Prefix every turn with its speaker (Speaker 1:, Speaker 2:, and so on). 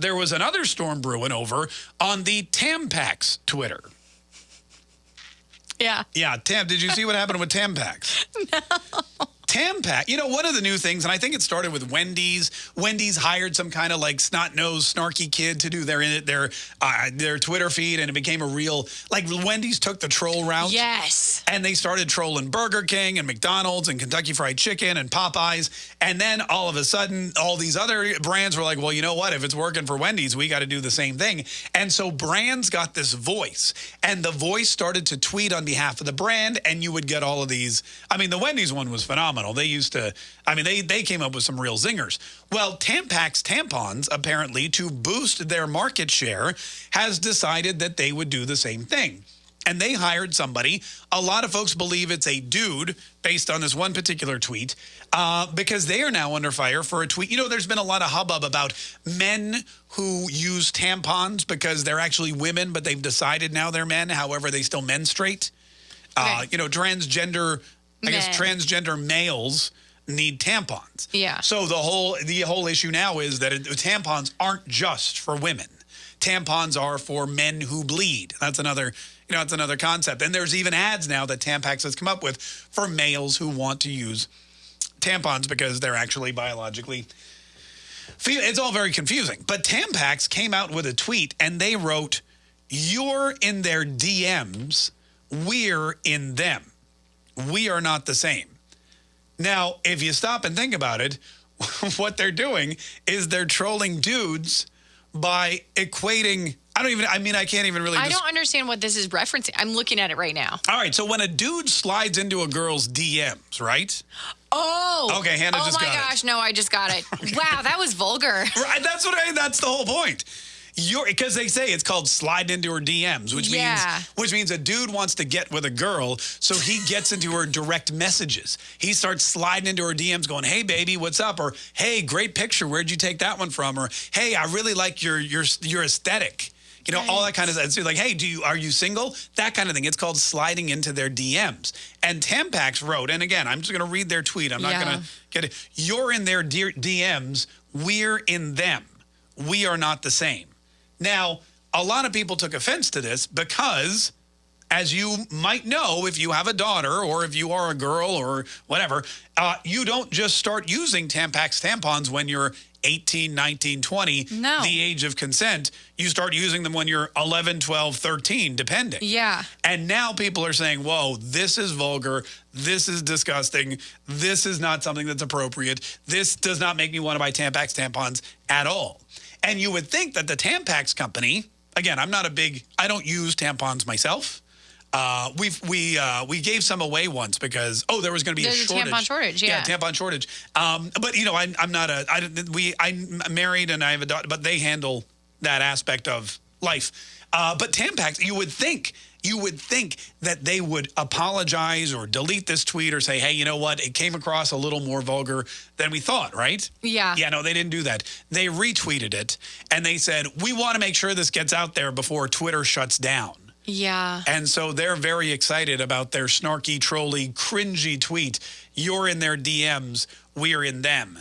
Speaker 1: there was another storm brewing over on the Tampax Twitter.
Speaker 2: Yeah.
Speaker 1: Yeah, Tam, did you see what happened with Tampax?
Speaker 2: No.
Speaker 1: Tampax, you know, one of the new things, and I think it started with Wendy's. Wendy's hired some kind of like snot-nosed, snarky kid to do their their uh, their Twitter feed, and it became a real like Wendy's took the troll route.
Speaker 2: Yes.
Speaker 1: And they started trolling Burger King and McDonald's and Kentucky Fried Chicken and Popeyes, and then all of a sudden, all these other brands were like, well, you know what? If it's working for Wendy's, we got to do the same thing. And so brands got this voice, and the voice started to tweet on behalf of the brand, and you would get all of these. I mean, the Wendy's one was phenomenal phenomenal. They used to, I mean, they, they came up with some real zingers. Well, Tampax tampons, apparently, to boost their market share, has decided that they would do the same thing. And they hired somebody. A lot of folks believe it's a dude based on this one particular tweet uh, because they are now under fire for a tweet. You know, there's been a lot of hubbub about men who use tampons because they're actually women, but they've decided now they're men. However, they still menstruate. Uh, okay. Uh, you know, transgender I guess transgender males need tampons.
Speaker 2: Yeah.
Speaker 1: So the whole the whole issue now is that it, tampons aren't just for women. Tampons are for men who bleed. That's another, you know, that's another concept. And there's even ads now that Tampax has come up with for males who want to use tampons because they're actually biologically it's all very confusing. But Tampax came out with a tweet and they wrote, "You're in their DMs, we're in them." We are not the same. Now, if you stop and think about it, what they're doing is they're trolling dudes by equating I don't even, I mean, I can't even really.
Speaker 2: I don't understand what this is referencing. I'm looking at it right now.
Speaker 1: All right. So when a dude slides into a girl's DMs, right?
Speaker 2: Oh.
Speaker 1: Okay, Hannah
Speaker 2: oh
Speaker 1: just got it.
Speaker 2: Oh my gosh, no, I just got it. wow, that was vulgar.
Speaker 1: Right, that's what I, that's the whole point. Because they say it's called slide into her DMs, which
Speaker 2: yeah.
Speaker 1: means which means a dude wants to get with a girl, so he gets into her direct messages. He starts sliding into her DMs, going, "Hey, baby, what's up?" or "Hey, great picture. Where'd you take that one from?" or "Hey, I really like your your your aesthetic." You know, right. all that kind of stuff. So like, hey, do you are you single? That kind of thing. It's called sliding into their DMs. And Tampax wrote, and again, I'm just going to read their tweet. I'm not yeah. going to get it. You're in their DMs. We're in them. We are not the same. Now, a lot of people took offense to this because, as you might know, if you have a daughter or if you are a girl or whatever, uh, you don't just start using Tampax tampons when you're 18, 19, 20,
Speaker 2: no.
Speaker 1: the age of consent. You start using them when you're 11, 12, 13, depending.
Speaker 2: Yeah.
Speaker 1: And now people are saying, whoa, this is vulgar. This is disgusting. This is not something that's appropriate. This does not make me want to buy Tampax tampons at all. And you would think that the Tampax company, again, I'm not a big, I don't use tampons myself. Uh, we've we uh, we gave some away once because oh there was going to be
Speaker 2: There's
Speaker 1: a shortage.
Speaker 2: A tampon shortage, yeah.
Speaker 1: Yeah, tampon shortage. Um, but you know I, I'm not a I we I'm married and I have a daughter, but they handle that aspect of life. Uh, but Tampax, you would think you would think that they would apologize or delete this tweet or say, hey, you know what? It came across a little more vulgar than we thought, right?
Speaker 2: Yeah.
Speaker 1: Yeah, no, they didn't do that. They retweeted it and they said, we want to make sure this gets out there before Twitter shuts down.
Speaker 2: Yeah.
Speaker 1: And so they're very excited about their snarky, trolly, cringy tweet. You're in their DMs, we're in them.